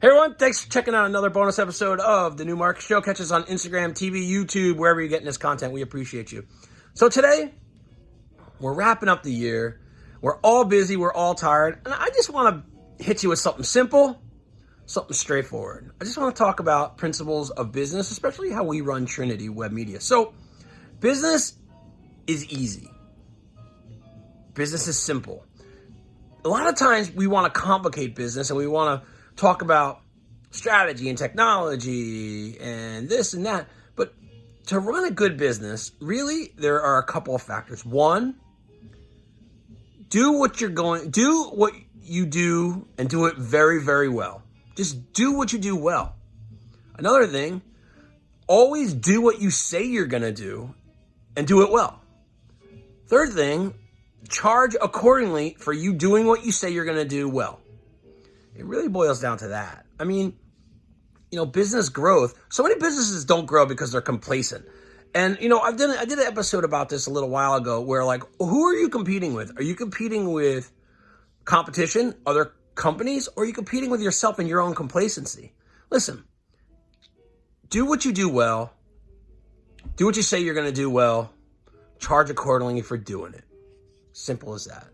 Hey everyone, thanks for checking out another bonus episode of the New Market Show. Catch us on Instagram, TV, YouTube, wherever you're getting this content. We appreciate you. So today, we're wrapping up the year. We're all busy, we're all tired, and I just want to hit you with something simple, something straightforward. I just want to talk about principles of business, especially how we run Trinity Web Media. So, business is easy. Business is simple. A lot of times we want to complicate business and we want to talk about strategy and technology and this and that. But to run a good business, really, there are a couple of factors. One, do what you're going, do what you do and do it very, very well. Just do what you do well. Another thing, always do what you say you're going to do and do it well. Third thing, charge accordingly for you doing what you say you're going to do well. It really boils down to that. I mean, you know, business growth. So many businesses don't grow because they're complacent. And you know, I've done I did an episode about this a little while ago where like who are you competing with? Are you competing with competition, other companies, or are you competing with yourself and your own complacency? Listen. Do what you do well. Do what you say you're going to do well. Charge accordingly for doing it. Simple as that.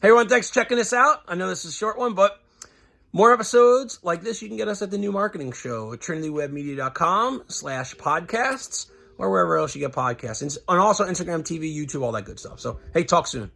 Hey everyone, thanks for checking this out. I know this is a short one, but more episodes like this, you can get us at the New Marketing Show at trinitywebmedia.com slash podcasts or wherever else you get podcasts. And also Instagram, TV, YouTube, all that good stuff. So, hey, talk soon.